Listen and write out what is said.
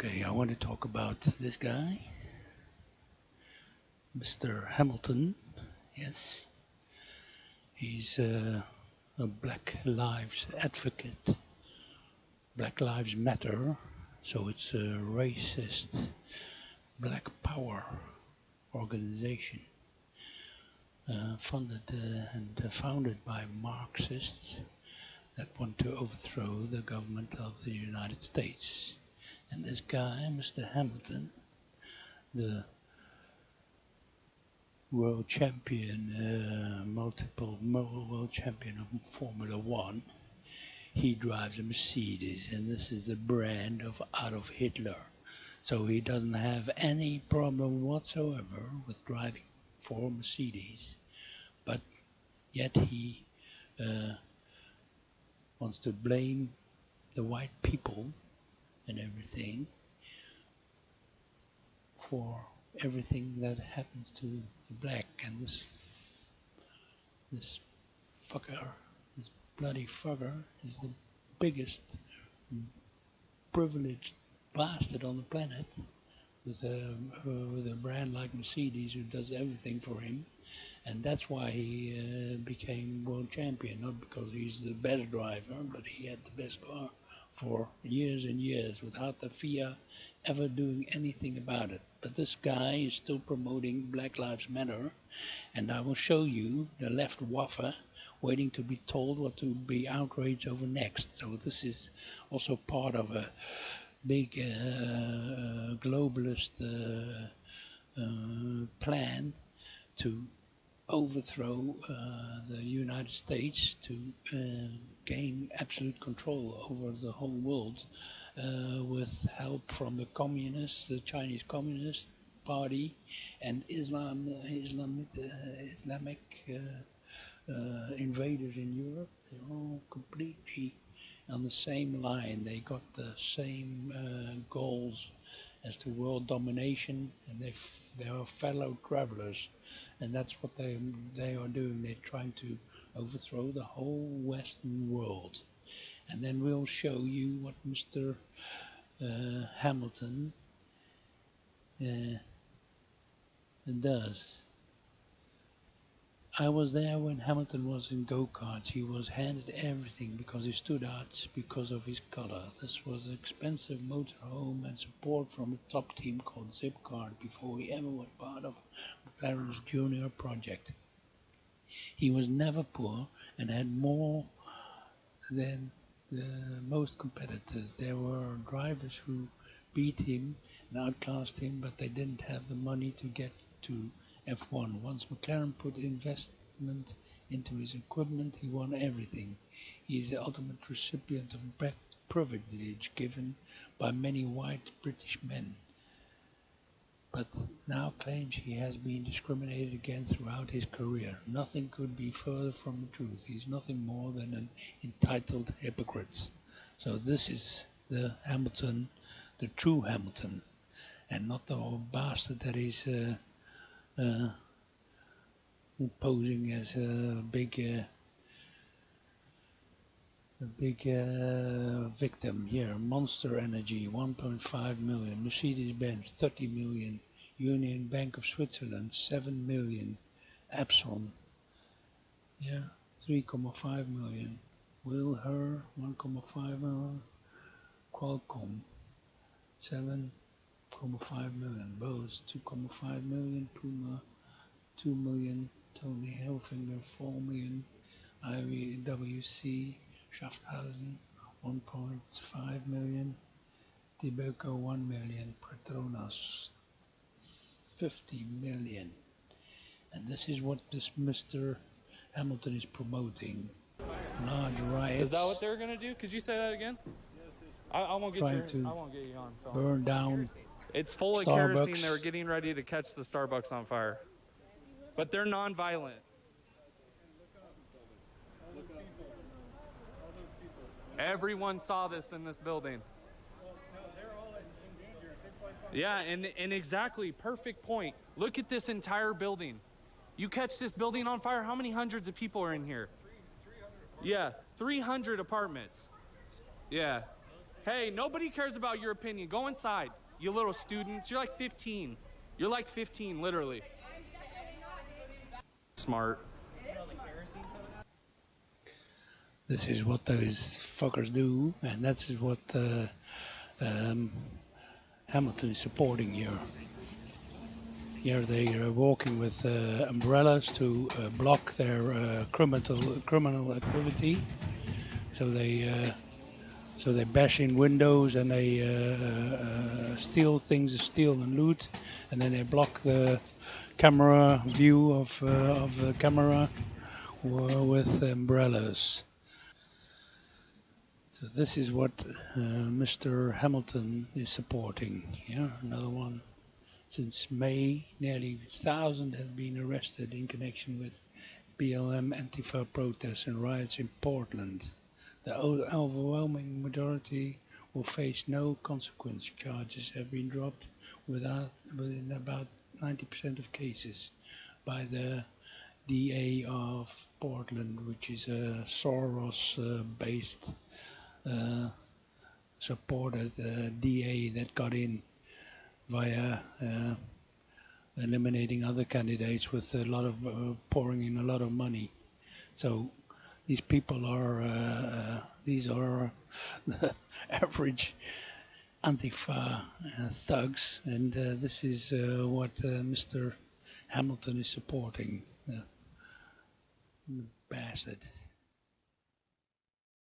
Okay, I want to talk about this guy, Mr. Hamilton. Yes, he's uh, a Black Lives advocate. Black Lives Matter, so it's a racist Black Power organization uh, funded uh, and founded by Marxists that want to overthrow the government of the United States. And this guy, Mr. Hamilton, the world champion, uh, multiple world champion of Formula One, he drives a Mercedes, and this is the brand of Adolf Hitler. So he doesn't have any problem whatsoever with driving for Mercedes, but yet he uh, wants to blame the white people and everything for everything that happens to the black and this this fucker this bloody fucker is the biggest privileged bastard on the planet with a with a brand like Mercedes who does everything for him. And that's why he uh, became world champion not because he's the best driver but he had the best car for years and years without the FIA ever doing anything about it. But this guy is still promoting Black Lives Matter, and I will show you the left waffer waiting to be told what to be outraged over next. So this is also part of a big uh, globalist uh, uh, plan to overthrow uh, the United States to uh, gain absolute control over the whole world uh, with help from the communists, the Chinese Communist Party, and Islam, Islamic, Islamic invaders in Europe. They're all completely on the same line. They got the same uh, goals as to world domination, and they they are fellow travelers, and that's what they they are doing. They're trying to overthrow the whole Western world, and then we'll show you what Mr. Uh, Hamilton uh, does. I was there when Hamilton was in go-karts. He was handed everything because he stood out because of his color. This was an expensive motorhome and support from a top team called Zip Kart before he ever was part of McLaren's junior project. He was never poor and had more than the most competitors. There were drivers who beat him and outclassed him, but they didn't have the money to get to F1. Once McLaren put investment into his equipment, he won everything. He is the ultimate recipient of privilege given by many white British men, but now claims he has been discriminated against throughout his career. Nothing could be further from the truth. He's nothing more than an entitled hypocrite. So this is the Hamilton, the true Hamilton, and not the old bastard that is uh, uh, posing as a big uh, a big uh, victim here. Monster energy 1.5 million. Mercedes-benz 30 million. Union bank of switzerland 7 million. Epson yeah 3.5 million. Wilher 1.5 million. Qualcomm 7 2.5 million. Bose 2.5 million. Puma 2 million. Tommy Hilfiger 4 million. IWC Schaffhausen 1.5 million. Debeco 1 million. Petronas 50 million. And this is what this Mr. Hamilton is promoting. Large riots. Is that what they're gonna do? Could you say that again? I, I won't get you. I won't get you on. Phone. Burn down it's full of Starbucks. kerosene. They were getting ready to catch the Starbucks on fire. But they're non-violent. Everyone saw this in this building. Yeah, and, and exactly, perfect point. Look at this entire building. You catch this building on fire, how many hundreds of people are in here? Yeah, 300 apartments. Yeah. Hey, nobody cares about your opinion. Go inside. You little students. You're like 15. You're like 15, literally. Smart. This is what those fuckers do, and that is what uh, um, Hamilton is supporting here. Here they are walking with uh, umbrellas to uh, block their uh, criminal criminal activity. So they uh, so they bash in windows and they uh, uh, steal things, steal and loot, and then they block the camera view of of the camera with umbrellas. So this is what uh, Mr. Hamilton is supporting. Yeah, another one. Since May, nearly 1,000 have been arrested in connection with BLM Antifa protests and riots in Portland. The overwhelming majority will face no consequence. Charges have been dropped within about 90% of cases by the DA of Portland, which is a Soros-based uh, supported uh, DA that got in via uh, eliminating other candidates with a lot of uh, pouring in a lot of money. So these people are uh, uh these are the uh, average Antifa uh, thugs, and this is what Mr. Hamilton is supporting. bastard.